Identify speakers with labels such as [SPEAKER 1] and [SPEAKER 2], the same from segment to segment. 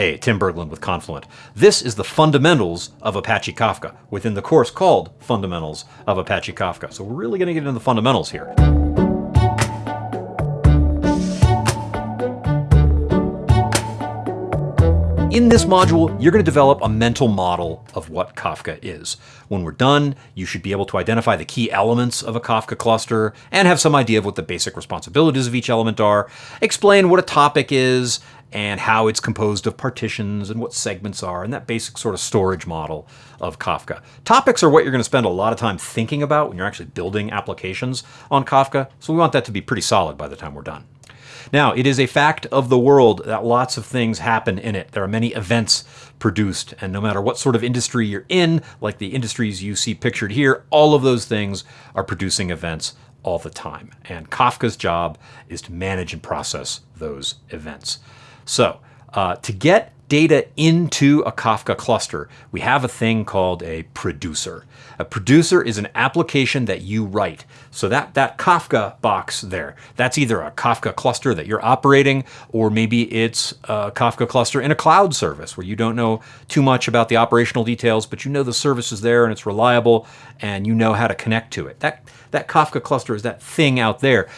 [SPEAKER 1] Hey, Tim Berglund with Confluent. This is the fundamentals of Apache Kafka within the course called Fundamentals of Apache Kafka. So we're really going to get into the fundamentals here. In this module, you're going to develop a mental model of what Kafka is. When we're done, you should be able to identify the key elements of a Kafka cluster and have some idea of what the basic responsibilities of each element are, explain what a topic is, and how it's composed of partitions and what segments are, and that basic sort of storage model of Kafka. Topics are what you're going to spend a lot of time thinking about when you're actually building applications on Kafka, so we want that to be pretty solid by the time we're done. Now, it is a fact of the world that lots of things happen in it. There are many events produced, and no matter what sort of industry you're in, like the industries you see pictured here, all of those things are producing events all the time. And Kafka's job is to manage and process those events. So, uh, to get data into a Kafka cluster, we have a thing called a producer. A producer is an application that you write. So that, that Kafka box there, that's either a Kafka cluster that you're operating, or maybe it's a Kafka cluster in a cloud service where you don't know too much about the operational details, but you know the service is there and it's reliable and you know how to connect to it. That, that Kafka cluster is that thing out there.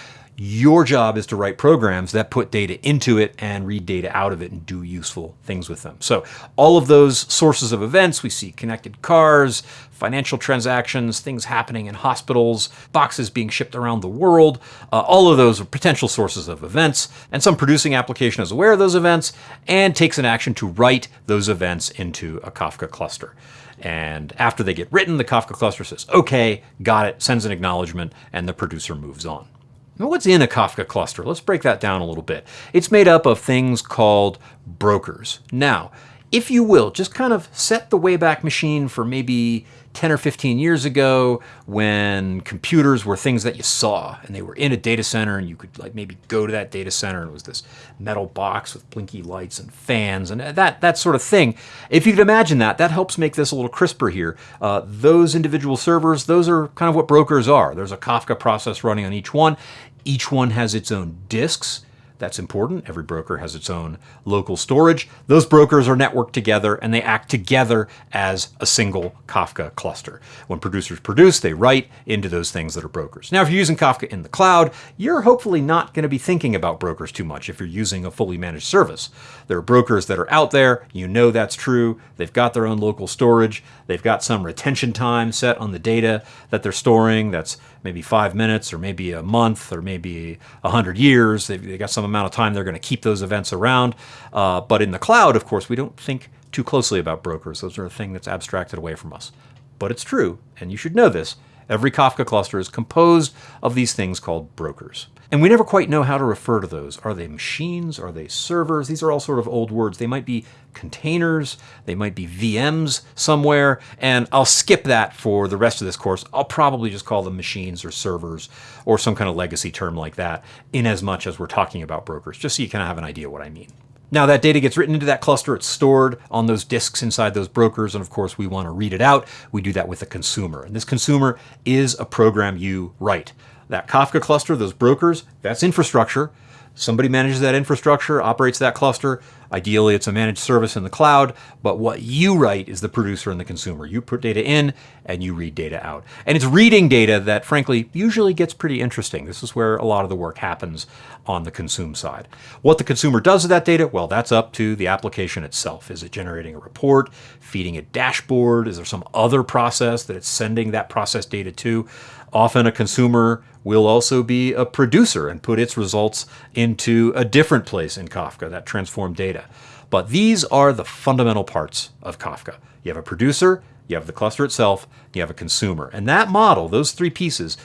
[SPEAKER 1] Your job is to write programs that put data into it and read data out of it and do useful things with them. So all of those sources of events, we see connected cars, financial transactions, things happening in hospitals, boxes being shipped around the world. Uh, all of those are potential sources of events, and some producing application is aware of those events and takes an action to write those events into a Kafka cluster. And after they get written, the Kafka cluster says, okay, got it, sends an acknowledgement, and the producer moves on. What's in a Kafka cluster? Let's break that down a little bit. It's made up of things called brokers. Now, if you will, just kind of set the Wayback Machine for maybe 10 or 15 years ago when computers were things that you saw and they were in a data center and you could like maybe go to that data center and it was this metal box with blinky lights and fans and that, that sort of thing. If you could imagine that, that helps make this a little crisper here. Uh, those individual servers, those are kind of what brokers are. There's a Kafka process running on each one. Each one has its own disks. That's important. Every broker has its own local storage. Those brokers are networked together and they act together as a single Kafka cluster. When producers produce, they write into those things that are brokers. Now, if you're using Kafka in the cloud, you're hopefully not going to be thinking about brokers too much if you're using a fully managed service. There are brokers that are out there. You know that's true. They've got their own local storage. They've got some retention time set on the data that they're storing. That's maybe five minutes or maybe a month or maybe a hundred years. They've, they've got some amount of time they're going to keep those events around. Uh, but in the cloud, of course, we don't think too closely about brokers. Those are a thing that's abstracted away from us. But it's true, and you should know this. Every Kafka cluster is composed of these things called brokers. And we never quite know how to refer to those. Are they machines? Are they servers? These are all sort of old words. They might be containers. They might be VMs somewhere. And I'll skip that for the rest of this course. I'll probably just call them machines or servers or some kind of legacy term like that in as much as we're talking about brokers, just so you kind of have an idea what I mean. Now that data gets written into that cluster, it's stored on those disks inside those brokers, and of course we want to read it out. We do that with a consumer, and this consumer is a program you write. That Kafka cluster, those brokers, that's infrastructure. Somebody manages that infrastructure, operates that cluster. Ideally, it's a managed service in the cloud, but what you write is the producer and the consumer. You put data in and you read data out. And it's reading data that, frankly, usually gets pretty interesting. This is where a lot of the work happens on the consume side. What the consumer does with that data, well, that's up to the application itself. Is it generating a report, feeding a dashboard? Is there some other process that it's sending that process data to? Often a consumer will also be a producer and put its results into a different place in Kafka, that transformed data. But these are the fundamental parts of Kafka. You have a producer, you have the cluster itself, you have a consumer. And that model, those three pieces,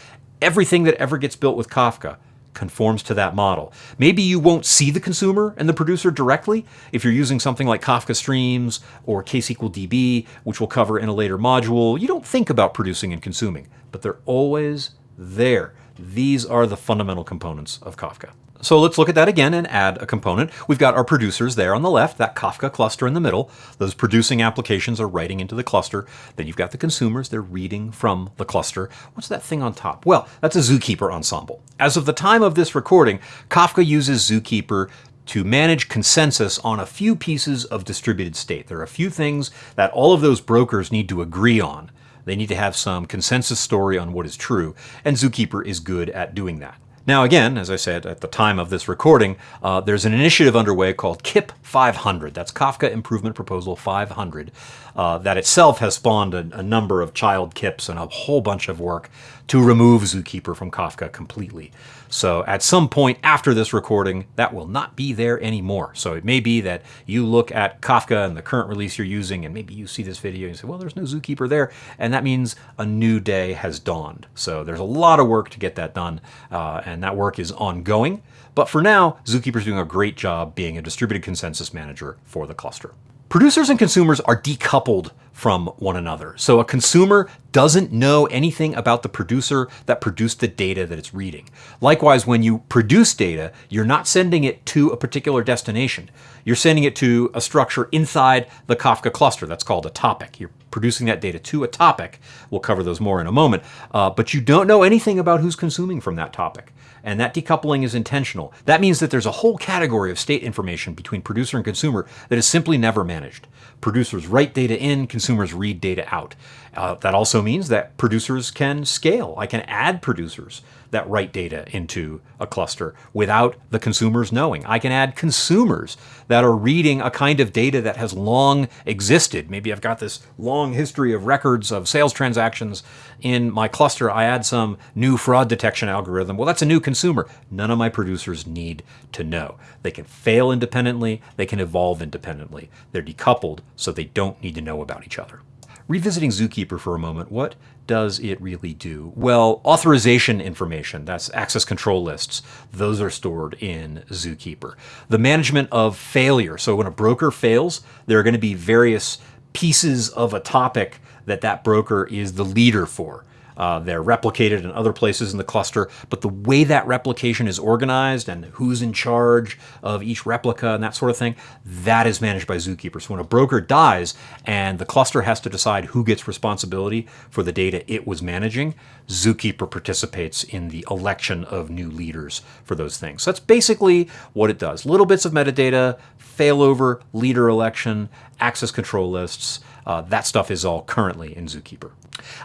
[SPEAKER 1] everything that ever gets built with Kafka conforms to that model. Maybe you won't see the consumer and the producer directly if you're using something like Kafka Streams or KSQL DB, which we'll cover in a later module. You don't think about producing and consuming, but they're always there. These are the fundamental components of Kafka. So let's look at that again and add a component. We've got our producers there on the left, that Kafka cluster in the middle. Those producing applications are writing into the cluster. Then you've got the consumers, they're reading from the cluster. What's that thing on top? Well, that's a Zookeeper ensemble. As of the time of this recording, Kafka uses Zookeeper to manage consensus on a few pieces of distributed state. There are a few things that all of those brokers need to agree on. They need to have some consensus story on what is true, and Zookeeper is good at doing that. Now, again, as I said at the time of this recording, uh, there's an initiative underway called KIP 500. That's Kafka Improvement Proposal 500. Uh, that itself has spawned a, a, number of child KIPs and a whole bunch of work to remove Zookeeper from Kafka completely. So at some point after this recording, that will not be there anymore. So it may be that you look at Kafka and the current release you're using, and maybe you see this video and you say, well, there's no Zookeeper there. And that means a new day has dawned. So there's a lot of work to get that done, uh, and that work is ongoing. But for now, Zookeeper is doing a great job being a distributed consensus manager for the cluster. Producers and consumers are decoupled from one another. So a consumer doesn't know anything about the producer that produced the data that it's reading. Likewise, when you produce data, you're not sending it to a particular destination. You're sending it to a structure inside the Kafka cluster. That's called a topic. You're producing that data to a topic. We'll cover those more in a moment. Uh, but you don't know anything about who's consuming from that topic and that decoupling is intentional. That means that there's a whole category of state information between producer and consumer that is simply never managed. Producers write data in, consumers read data out. Uh, that also means that producers can scale. I can add producers that write data into a cluster without the consumers knowing. I can add consumers that are reading a kind of data that has long existed. Maybe I've got this long history of records of sales transactions in my cluster. I add some new fraud detection algorithm. Well, that's a new consumer. None of my producers need to know. They can fail independently, they can evolve independently. They're decoupled, so they don't need to know about each other. Revisiting Zookeeper for a moment, what does it really do? Well, authorization information, that's access control lists, those are stored in Zookeeper. The management of failure, so when a broker fails, there are going to be various pieces of a topic that that broker is the leader for. Uh, they're replicated in other places in the cluster, but the way that replication is organized and who's in charge of each replica and that sort of thing, that is managed by Zookeeper. So when a broker dies and the cluster has to decide who gets responsibility for the data it was managing, Zookeeper participates in the election of new leaders for those things. So that's basically what it does. Little bits of metadata, failover, leader election, access control lists, uh, that stuff is all currently in Zookeeper.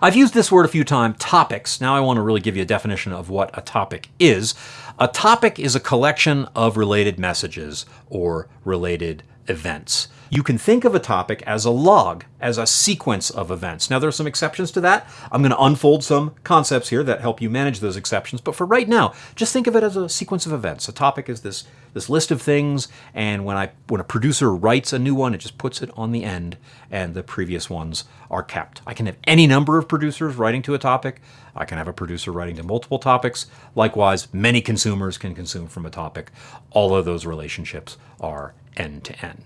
[SPEAKER 1] I've used this word a few times, topics. Now I want to really give you a definition of what a topic is. A topic is a collection of related messages or related events. You can think of a topic as a log, as a sequence of events. Now, there are some exceptions to that. I'm going to unfold some concepts here that help you manage those exceptions. But for right now, just think of it as a sequence of events. A topic is this, this list of things, and when, I, when a producer writes a new one, it just puts it on the end, and the previous ones are kept. I can have any number of producers writing to a topic. I can have a producer writing to multiple topics. Likewise, many consumers can consume from a topic. All of those relationships are end to end.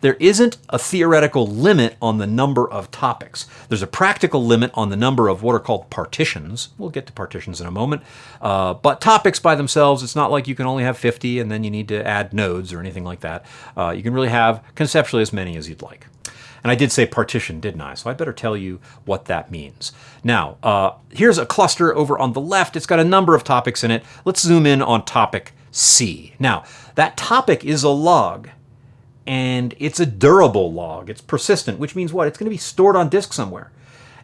[SPEAKER 1] There isn't a theoretical limit on the number of topics. There's a practical limit on the number of what are called partitions. We'll get to partitions in a moment. Uh, but topics by themselves, it's not like you can only have 50 and then you need to add nodes or anything like that. Uh, you can really have conceptually as many as you'd like. And I did say partition, didn't I? So I better tell you what that means. Now, uh, here's a cluster over on the left. It's got a number of topics in it. Let's zoom in on topic C. Now, that topic is a log and it's a durable log. It's persistent, which means what? It's going to be stored on disk somewhere.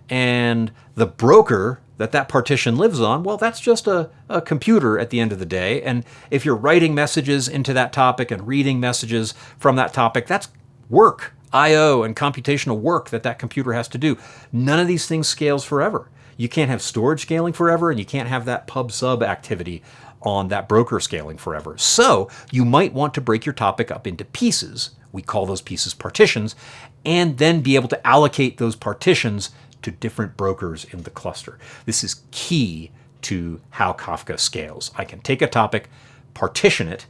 [SPEAKER 1] And the broker that that partition lives on, well, that's just a, a computer at the end of the day. And if you're writing messages into that topic and reading messages from that topic, that's work, I.O. and computational work that that computer has to do. None of these things scales forever. You can't have storage scaling forever, and you can't have that pub sub activity on that broker scaling forever. So you might want to break your topic up into pieces. We call those pieces partitions, and then be able to allocate those partitions to different brokers in the cluster. This is key to how Kafka scales. I can take a topic, partition it,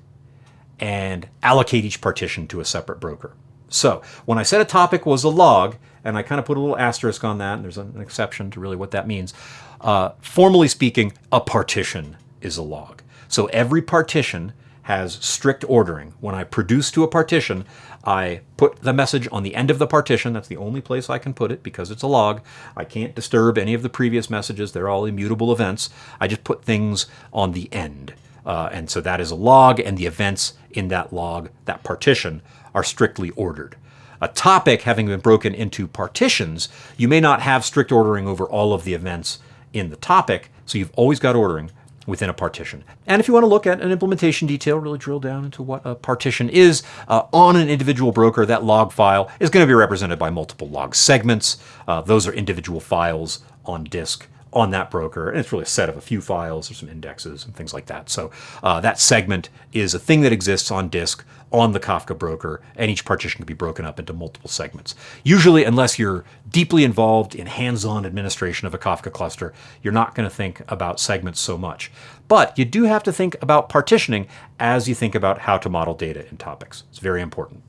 [SPEAKER 1] and allocate each partition to a separate broker. So when I said a topic was a log, and I kind of put a little asterisk on that, and there's an exception to really what that means. Uh, formally speaking, a partition is a log. So every partition has strict ordering. When I produce to a partition, I put the message on the end of the partition. That's the only place I can put it because it's a log. I can't disturb any of the previous messages. They're all immutable events. I just put things on the end. Uh, and so that is a log, and the events in that log, that partition, are strictly ordered. A topic having been broken into partitions, you may not have strict ordering over all of the events in the topic, so you've always got ordering within a partition. And if you want to look at an implementation detail, really drill down into what a partition is uh, on an individual broker, that log file is going to be represented by multiple log segments. Uh, those are individual files on disk on that broker. And it's really a set of a few files, or some indexes and things like that. So uh, that segment is a thing that exists on disk on the Kafka broker, and each partition can be broken up into multiple segments. Usually, unless you're deeply involved in hands-on administration of a Kafka cluster, you're not going to think about segments so much. But you do have to think about partitioning as you think about how to model data in topics. It's very important.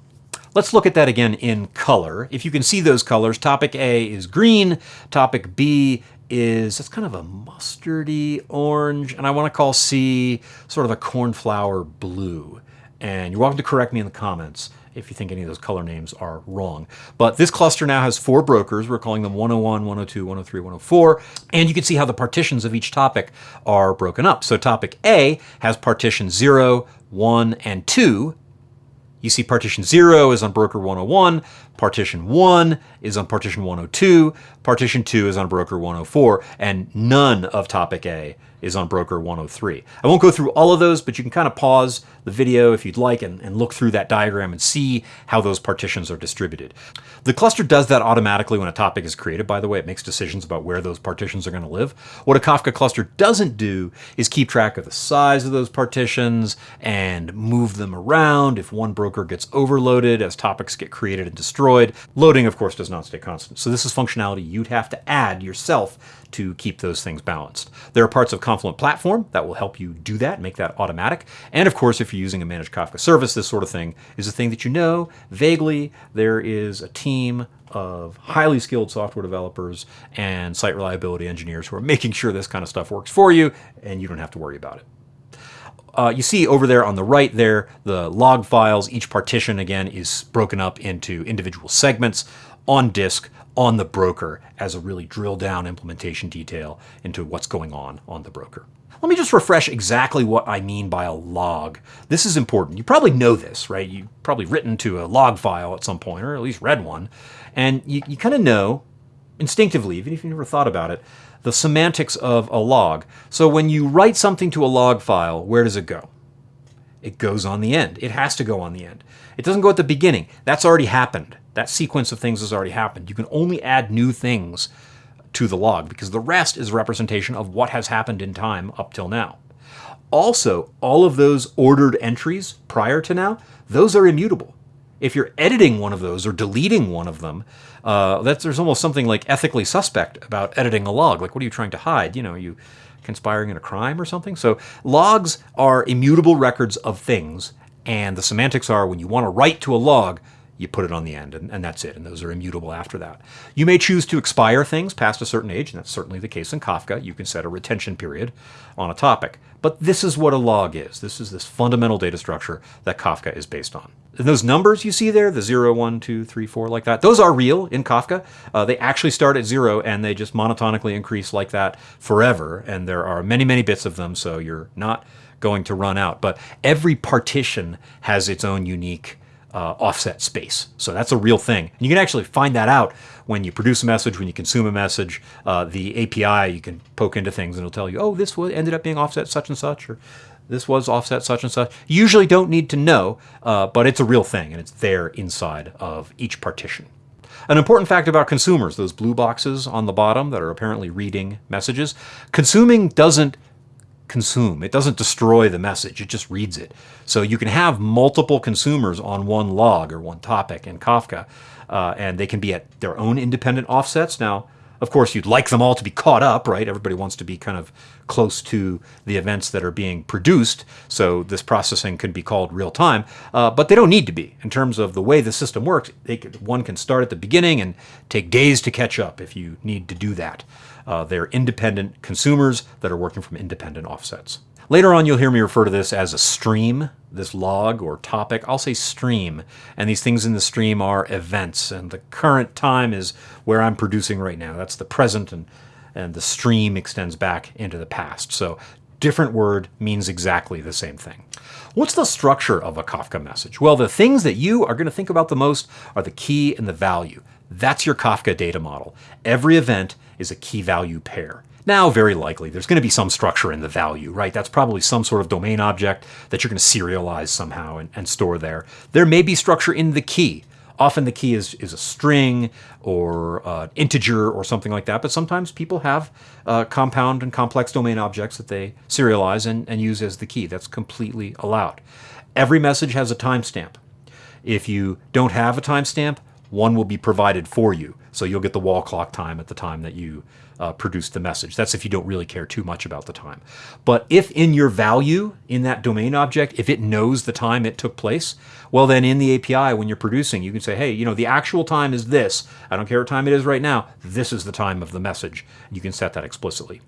[SPEAKER 1] Let's look at that again in color. If you can see those colors, topic A is green, topic B is, it's kind of a mustardy orange, and I want to call C sort of a cornflower blue. And you're welcome to correct me in the comments if you think any of those color names are wrong. But this cluster now has four brokers. We're calling them 101, 102, 103, 104. And you can see how the partitions of each topic are broken up. So topic A has partition 0, 1, and 2. You see partition 0 is on broker 101, partition 1 is on partition 102, partition 2 is on broker 104, and none of topic A is on broker 103. I won't go through all of those, but you can kind of pause the video if you'd like and, and, look through that diagram and see how those partitions are distributed. The cluster does that automatically when a topic is created, by the way. It makes decisions about where those partitions are going to live. What a Kafka cluster doesn't do is keep track of the size of those partitions and move them around if one broker gets overloaded as topics get created and destroyed. Loading, of course, does not stay constant. So this is functionality you'd have to add yourself to keep those things balanced. There are parts of Confluent Platform that will help you do that, make that automatic. And of course, if you're using a managed Kafka service, this sort of thing is a thing that you know vaguely. There is a team of highly skilled software developers and site reliability engineers who are making sure this kind of stuff works for you and you don't have to worry about it. Uh, you see over there on the right there, the log files, each partition again is broken up into individual segments on disk on the broker as a really drill down implementation detail into what's going on on the broker. Let me just refresh exactly what I mean by a log. This is important. You probably know this, right? You've probably written to a log file at some point, or at least read one. And you, you kind of know instinctively, even if you never thought about it, the semantics of a log. So when you write something to a log file, where does it go? It goes on the end. It has to go on the end. It doesn't go at the beginning. That's already happened. That sequence of things has already happened. You can only add new things to the log because the rest is a representation of what has happened in time up till now. Also, all of those ordered entries prior to now, those are immutable. If you're editing one of those or deleting one of them, uh, that's, there's almost something like ethically suspect about editing a log. Like, what are you trying to hide? You know, you conspiring in a crime or something? So logs are immutable records of things, and the semantics are when you want to write to a log, you put it on the end, and, and, that's it, and those are immutable after that. You may choose to expire things past a certain age, and that's certainly the case in Kafka. You can set a retention period on a topic. But this is what a log is. This is this fundamental data structure that Kafka is based on. And those numbers you see there, the 0, 1, 2, 3, 4, like that, those are real in Kafka. Uh, they actually start at 0, and they just monotonically increase like that forever, and there are many, many bits of them, so you're not going to run out. But every partition has its own unique uh, offset space. So that's a real thing. And you can actually find that out when you produce a message, when you consume a message. Uh, the API, you can poke into things and it'll tell you, oh, this ended up being offset such and such, or this was offset such and such. You usually don't need to know, uh, but it's a real thing and it's there inside of each partition. An important fact about consumers, those blue boxes on the bottom that are apparently reading messages, consuming doesn't consume. It doesn't destroy the message, it just reads it. So you can have multiple consumers on one log or one topic in Kafka, uh, and they can be at their own independent offsets. Now, of course, you'd like them all to be caught up, right? Everybody wants to be kind of close to the events that are being produced, so this processing could be called real time, uh, but they don't need to be. In terms of the way the system works, could, one can start at the beginning and take days to catch up if you need to do that. Uh, they're independent consumers that are working from independent offsets. Later on, you'll hear me refer to this as a stream, this log or topic. I'll say stream, and these things in the stream are events, and the current time is where I'm producing right now. That's the present, and, and the stream extends back into the past. So different word means exactly the same thing. What's the structure of a Kafka message? Well, the things that you are going to think about the most are the key and the value. That's your Kafka data model. Every event is a key value pair. Now, very likely, there's going to be some structure in the value, right? That's probably some sort of domain object that you're going to serialize somehow and, and store there. There may be structure in the key. Often the key is, is a string or uh, integer or something like that, but sometimes people have uh, compound and complex domain objects that they serialize and, and use as the key. That's completely allowed. Every message has a timestamp. If you don't have a timestamp, one will be provided for you. So you'll get the wall clock time at the time that you uh, produce the message. That's if you don't really care too much about the time. But if in your value in that domain object, if it knows the time it took place, well, then in the API, when you're producing, you can say, hey, you know, the actual time is this. I don't care what time it is right now. This is the time of the message. You can set that explicitly.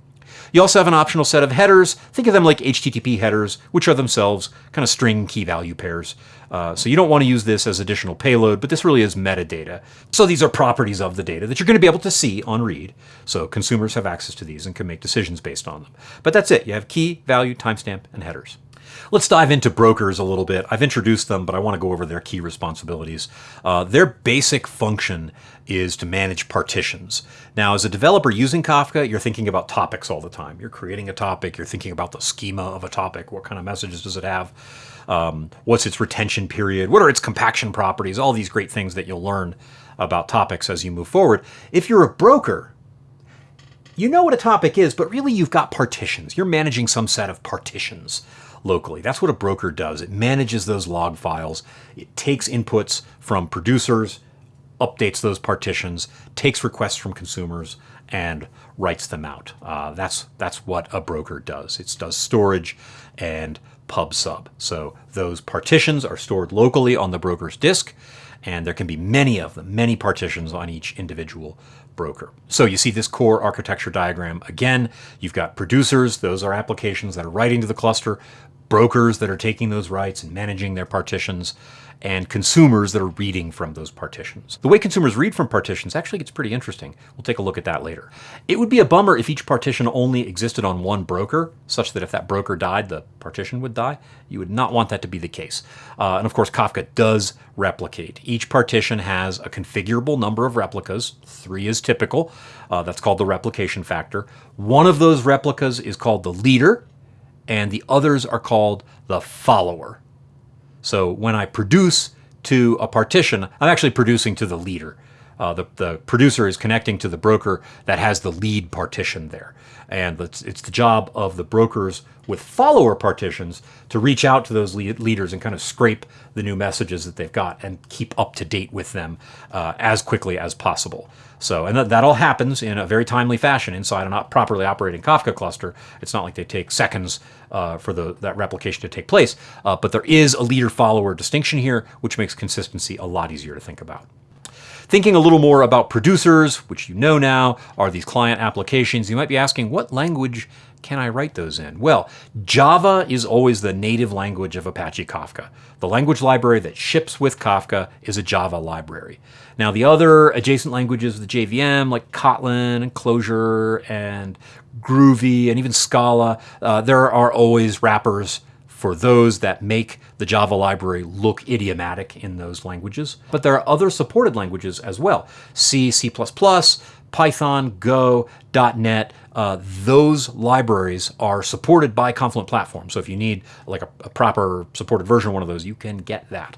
[SPEAKER 1] You also have an optional set of headers. Think of them like HTTP headers, which are themselves kind of string key value pairs. Uh, so you don't want to use this as additional payload, but this really is metadata. So these are properties of the data that you're going to be able to see on read. So consumers have access to these and can make decisions based on them. But that's it. You have key, value, timestamp, and headers. Let's dive into brokers a little bit. I've introduced them, but I want to go over their key responsibilities. Uh, their basic function is to manage partitions. Now, as a developer using Kafka, you're thinking about topics all the time. You're creating a topic, you're thinking about the schema of a topic, what kind of messages does it have, um, what's its retention period, what are its compaction properties, all these great things that you'll learn about topics as you move forward. If you're a broker, you know what a topic is, but really you've got partitions. You're managing some set of partitions locally. That's what a broker does. It manages those log files. It takes inputs from producers, updates those partitions, takes requests from consumers, and writes them out. Uh, that's that's what a broker does. It does storage and pub sub. So those partitions are stored locally on the broker's disk, and there can be many of them, many partitions on each individual broker. So you see this core architecture diagram again. You've got producers, those are applications that are writing to the cluster brokers that are taking those rights and managing their partitions, and consumers that are reading from those partitions. The way consumers read from partitions actually gets pretty interesting. We'll take a look at that later. It would be a bummer if each partition only existed on one broker, such that if that broker died, the partition would die. You would not want that to be the case. Uh, and of course, Kafka does replicate. Each partition has a configurable number of replicas. Three is typical. Uh, that's called the replication factor. One of those replicas is called the leader, and the others are called the follower. So when I produce to a partition, I'm actually producing to the leader. Uh, the, the producer is connecting to the broker that has the lead partition there. And it's, it's the job of the brokers with follower partitions to reach out to those lead leaders and kind of scrape the new messages that they've got and keep up to date with them uh, as quickly as possible. So, and that, that all happens in a very timely fashion inside a properly operating Kafka cluster. It's not like they take seconds uh, for the, that replication to take place, uh, but there is a leader-follower distinction here, which makes consistency a lot easier to think about. Thinking a little more about producers, which you know now are these client applications, you might be asking, what language can I write those in? Well, Java is always the native language of Apache Kafka. The language library that ships with Kafka is a Java library. Now, the other adjacent languages of the JVM, like Kotlin and Clojure and Groovy and even Scala, uh, there are always wrappers for those that make the Java library look idiomatic in those languages. But there are other supported languages as well. C, C++, Python, Go, .NET, uh, those libraries are supported by Confluent Platform. So if you need like a, a proper supported version of one of those, you can get that.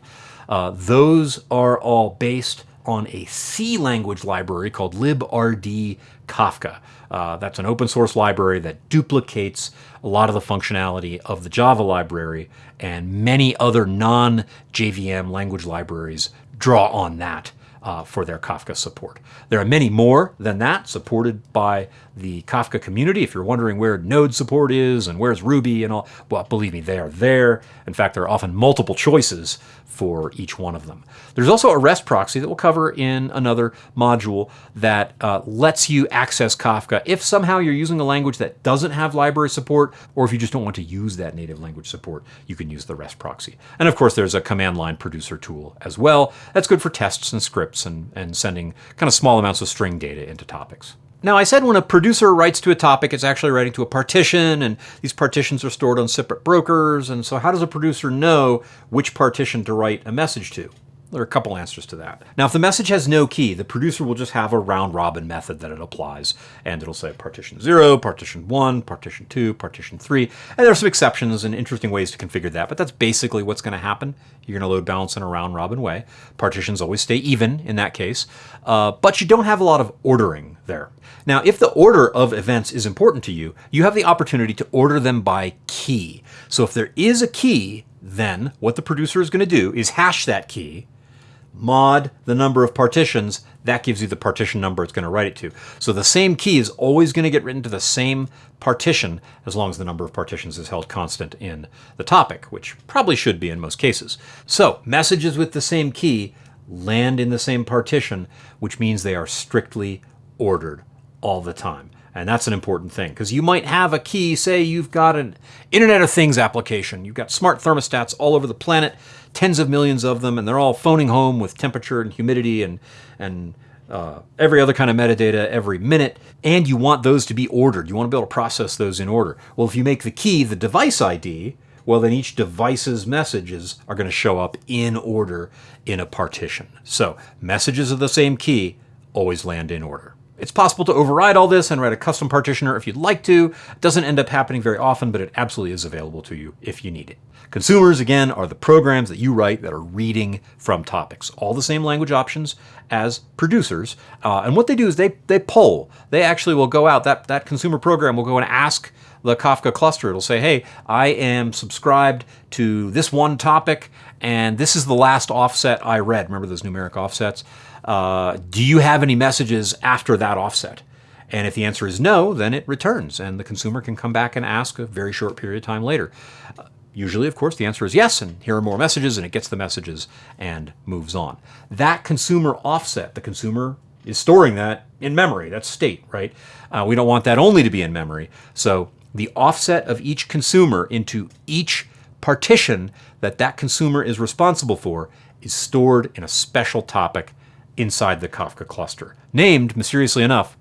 [SPEAKER 1] Uh, those are all based on a C language library called librd Kafka. Uh, that's an open source library that duplicates a lot of the functionality of the Java library, and many other non JVM language libraries draw on that uh, for their Kafka support. There are many more than that supported by the Kafka community. If you're wondering where Node support is and where's Ruby and all, well, believe me, they are there. In fact, there are often multiple choices for each one of them. There's also a REST proxy that we'll cover in another module that uh, lets you access Kafka if somehow you're using a language that doesn't have library support, or if you just don't want to use that native language support, you can use the REST proxy. And of course, there's a command line producer tool as well. That's good for tests and scripts and, and sending kind of small amounts of string data into topics. Now, I said when a producer writes to a topic, it's actually writing to a partition, and these partitions are stored on separate brokers. And so, how does a producer know which partition to write a message to? There are a couple answers to that. Now, if the message has no key, the producer will just have a round robin method that it applies. And it'll say partition 0, partition 1, partition 2, partition 3. And there are some exceptions and interesting ways to configure that, but that's basically what's going to happen. You're going to load balance in a round robin way. Partitions always stay even in that case, uh, but you don't have a lot of ordering there. Now, if the order of events is important to you, you have the opportunity to order them by key. So if there is a key, then what the producer is going to do is hash that key mod the number of partitions, that gives you the partition number it's going to write it to. So the same key is always going to get written to the same partition as long as the number of partitions is held constant in the topic, which probably should be in most cases. So messages with the same key land in the same partition, which means they are strictly ordered all the time. And that's an important thing because you might have a key, say you've got an Internet of Things application. You've got smart thermostats all over the planet, tens of millions of them, and they're all phoning home with temperature and humidity and, and uh, every other kind of metadata every minute. And you want those to be ordered. You want to be able to process those in order. Well, if you make the key the device ID, well, then each device's messages are going to show up in order in a partition. So messages of the same key always land in order. It's possible to override all this and write a custom partitioner if you'd like to. It doesn't end up happening very often, but it absolutely is available to you if you need it. Consumers, again, are the programs that you write that are reading from topics. All the same language options as producers. Uh, and what they do is they, they poll. They actually will go out, that, that consumer program will go and ask the Kafka cluster. It'll say, hey, I am subscribed to this one topic, and this is the last offset I read. Remember those numeric offsets? Uh, do you have any messages after that offset? And if the answer is no, then it returns, and the consumer can come back and ask a very short period of time later. Uh, usually, of course, the answer is yes, and here are more messages, and it gets the messages and moves on. That consumer offset, the consumer is storing that in memory. That's state, right? Uh, we don't want that only to be in memory. So the offset of each consumer into each partition that that consumer is responsible for is stored in a special topic inside the Kafka cluster, named, mysteriously enough,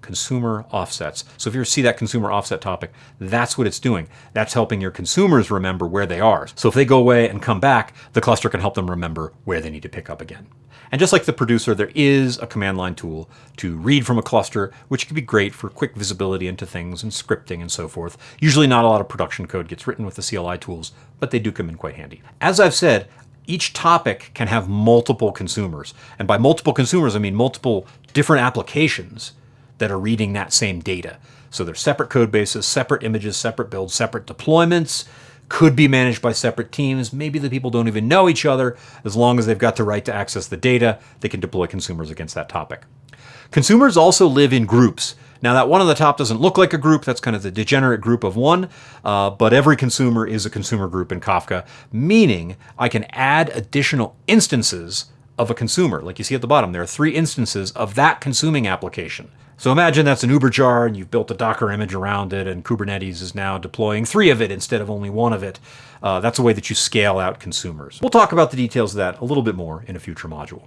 [SPEAKER 1] consumer offsets. So if you see that consumer offset topic, that's what it's doing. That's helping your consumers remember where they are. So if they go away and come back, the cluster can help them remember where they need to pick up again. And just like the producer, there is a command line tool to read from a cluster, which can be great for quick visibility into things and scripting and so forth. Usually not a lot of production code gets written with the CLI tools, but they do come in quite handy. As I've said, each topic can have multiple consumers. And by multiple consumers, I mean multiple different applications that are reading that same data. So they're separate code bases, separate images, separate builds, separate deployments, could be managed by separate teams. Maybe the people don't even know each other. As long as they've got the right to access the data, they can deploy consumers against that topic. Consumers also live in groups. Now that one on the top doesn't look like a group, that's kind of the degenerate group of one, uh, but every consumer is a consumer group in Kafka, meaning I can add additional instances of a consumer. Like you see at the bottom, there are three instances of that consuming application. So imagine that's an Uber jar and you've built a Docker image around it and Kubernetes is now deploying three of it instead of only one of it. Uh, that's a way that you scale out consumers. We'll talk about the details of that a little bit more in a future module.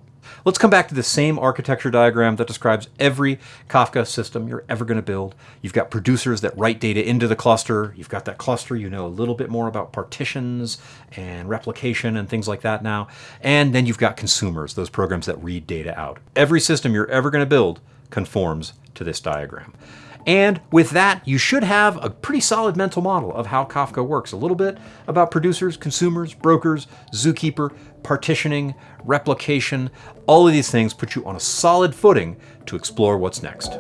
[SPEAKER 1] Let's come back to the same architecture diagram that describes every Kafka system you're ever going to build. You've got producers that write data into the cluster. You've got that cluster. You know a little bit more about partitions and replication and things like that now. And then you've got consumers, those programs that read data out. Every system you're ever going to build conforms to this diagram. And with that, you should have a pretty solid mental model of how Kafka works. A little bit about producers, consumers, brokers, Zookeeper, partitioning, replication. All of these things put you on a solid footing to explore what's next.